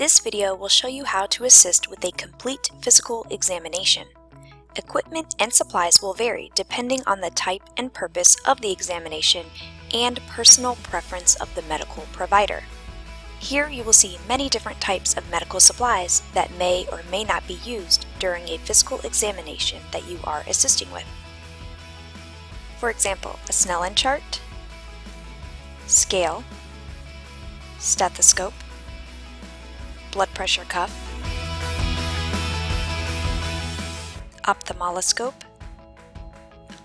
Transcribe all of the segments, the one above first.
This video will show you how to assist with a complete physical examination. Equipment and supplies will vary depending on the type and purpose of the examination and personal preference of the medical provider. Here you will see many different types of medical supplies that may or may not be used during a physical examination that you are assisting with. For example, a Snellen chart, scale, stethoscope, blood pressure cuff, ophthalmoscope,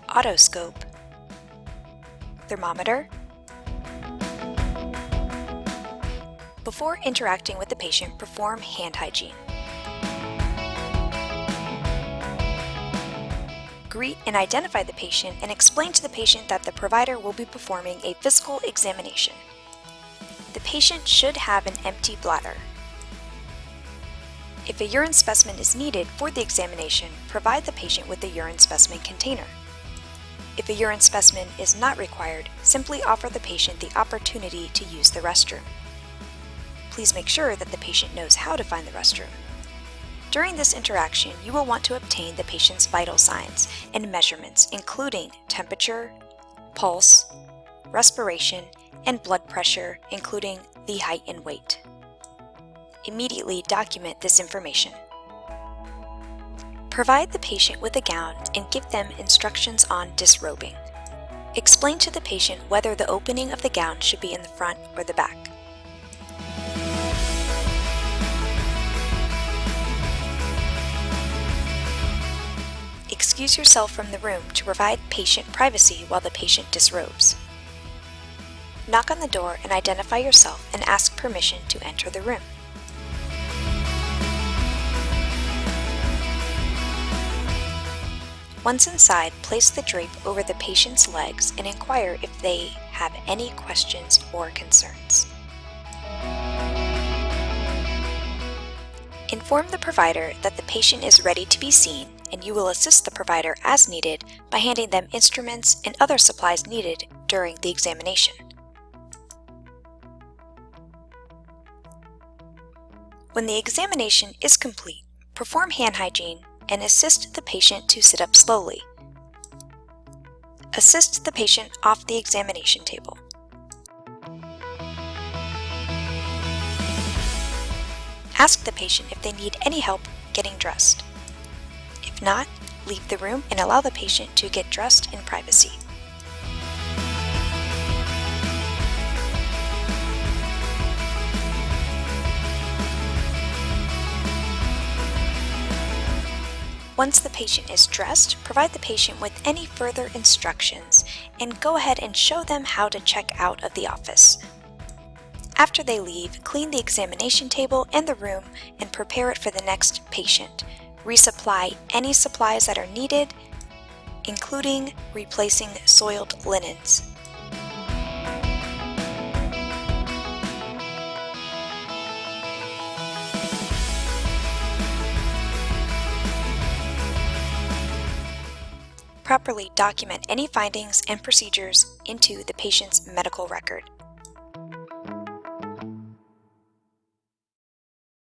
otoscope, thermometer. Before interacting with the patient, perform hand hygiene. Greet and identify the patient and explain to the patient that the provider will be performing a physical examination. The patient should have an empty bladder. If a urine specimen is needed for the examination, provide the patient with a urine specimen container. If a urine specimen is not required, simply offer the patient the opportunity to use the restroom. Please make sure that the patient knows how to find the restroom. During this interaction, you will want to obtain the patient's vital signs and measurements including temperature, pulse, respiration, and blood pressure, including the height and weight immediately document this information. Provide the patient with a gown and give them instructions on disrobing. Explain to the patient whether the opening of the gown should be in the front or the back. Excuse yourself from the room to provide patient privacy while the patient disrobes. Knock on the door and identify yourself and ask permission to enter the room. Once inside, place the drape over the patient's legs and inquire if they have any questions or concerns. Inform the provider that the patient is ready to be seen and you will assist the provider as needed by handing them instruments and other supplies needed during the examination. When the examination is complete, perform hand hygiene and assist the patient to sit up slowly. Assist the patient off the examination table. Ask the patient if they need any help getting dressed. If not, leave the room and allow the patient to get dressed in privacy. Once the patient is dressed, provide the patient with any further instructions and go ahead and show them how to check out of the office. After they leave, clean the examination table and the room and prepare it for the next patient. Resupply any supplies that are needed, including replacing soiled linens. Properly document any findings and procedures into the patient's medical record.